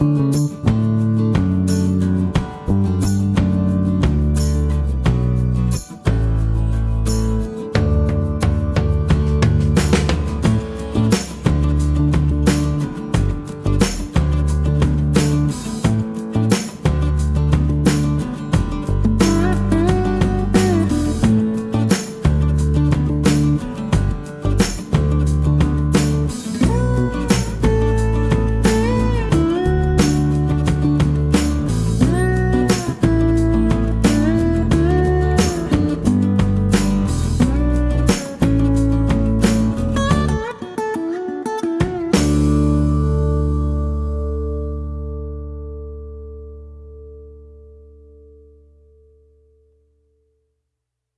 Bye.